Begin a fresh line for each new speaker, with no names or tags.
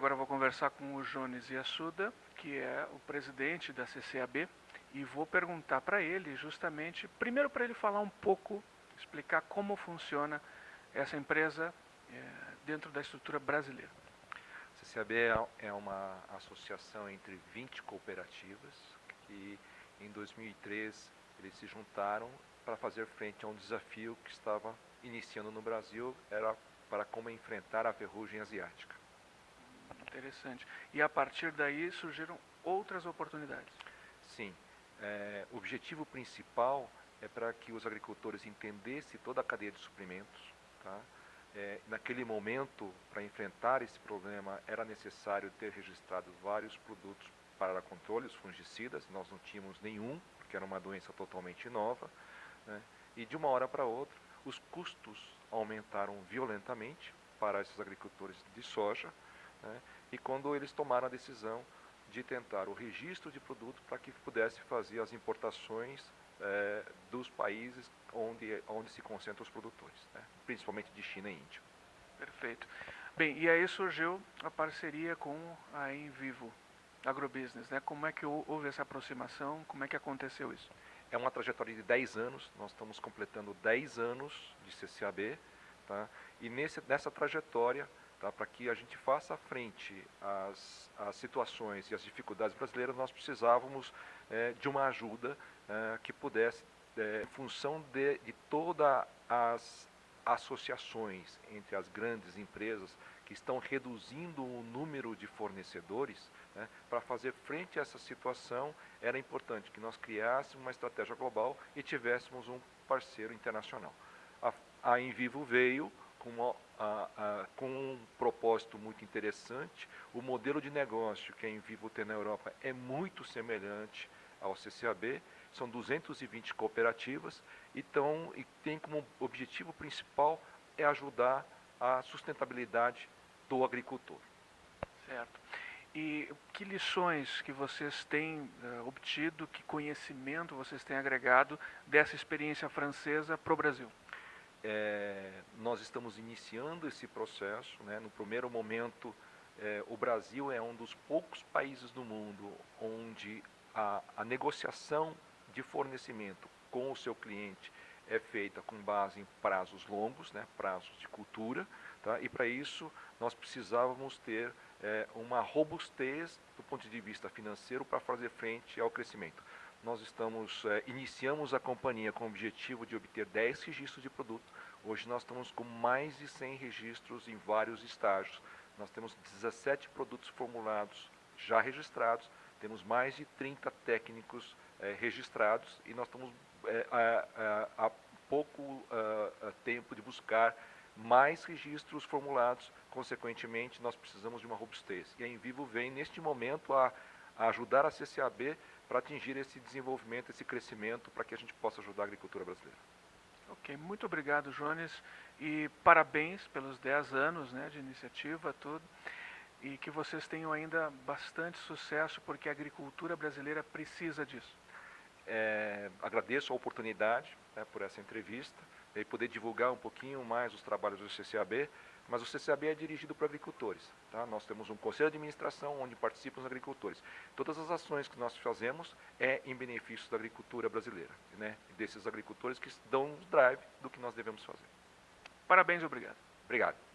agora vou conversar com o Jones Yassuda, que é o presidente da CCAB, e vou perguntar para ele justamente, primeiro para ele falar um pouco, explicar como funciona essa empresa é, dentro da estrutura brasileira.
A CCAB é, é uma associação entre 20 cooperativas que em 2003 eles se juntaram para fazer frente a um desafio que estava iniciando no Brasil, era para como enfrentar a ferrugem asiática.
Interessante. E a partir daí surgiram outras oportunidades?
Sim. É, o objetivo principal é para que os agricultores entendessem toda a cadeia de suprimentos. Tá? É, naquele momento, para enfrentar esse problema, era necessário ter registrado vários produtos para controle, os fungicidas. Nós não tínhamos nenhum, porque era uma doença totalmente nova. Né? E de uma hora para outra, os custos aumentaram violentamente para esses agricultores de soja. Né? E quando eles tomaram a decisão de tentar o registro de produto para que pudesse fazer as importações é, dos países onde, onde se concentram os produtores, né? principalmente de China e Índia.
Perfeito. Bem, e aí surgiu a parceria com a Envivo Agrobusiness, né? Como é que houve essa aproximação, como é que aconteceu isso?
É uma trajetória de 10 anos, nós estamos completando 10 anos de CCAB, tá? e nesse, nessa trajetória Tá? Para que a gente faça frente às, às, situações e às dificuldades brasileiras, nós precisávamos é, de uma ajuda é, que pudesse, é, em função de, de todas as associações entre as grandes empresas que estão reduzindo o número de fornecedores, né, para fazer frente a essa situação, era importante que nós criássemos uma estratégia global e tivéssemos um parceiro internacional. A, a Envivo veio com, uma, a, a, com um propósito muito interessante. O modelo de negócio que a Envivo tem na Europa é muito semelhante ao CCAB. São 220 cooperativas então, e tem como objetivo principal é ajudar a sustentabilidade do agricultor.
Certo. E que lições que vocês têm uh, obtido, que conhecimento vocês têm agregado dessa experiência francesa para o Brasil?
É, nós estamos iniciando esse processo. Né? No primeiro momento, é, o Brasil é um dos poucos países do mundo onde a, a negociação de fornecimento com o seu cliente é feita com base em prazos longos, né? prazos de cultura, tá? e para isso nós precisávamos ter é, uma robustez do ponto de vista financeiro para fazer frente ao crescimento nós estamos, é, iniciamos a companhia com o objetivo de obter 10 registros de produto. Hoje nós estamos com mais de 100 registros em vários estágios. Nós temos 17 produtos formulados já registrados, temos mais de 30 técnicos é, registrados e nós estamos é, há pouco tempo de buscar mais registros formulados, consequentemente nós precisamos de uma robustez. E a Envivo vem neste momento a, a ajudar a CCAB para atingir esse desenvolvimento, esse crescimento, para que a gente possa ajudar a agricultura brasileira.
Ok, muito obrigado, Jones, e parabéns pelos 10 anos né, de iniciativa, tudo, e que vocês tenham ainda bastante sucesso, porque a agricultura brasileira precisa disso.
É, agradeço a oportunidade né, por essa entrevista e poder divulgar um pouquinho mais os trabalhos do CCAB, mas o CCAB é dirigido por agricultores. Tá? Nós temos um conselho de administração onde participam os agricultores. Todas as ações que nós fazemos é em benefício da agricultura brasileira, né? desses agricultores que dão o drive do que nós devemos fazer.
Parabéns e obrigado.
Obrigado.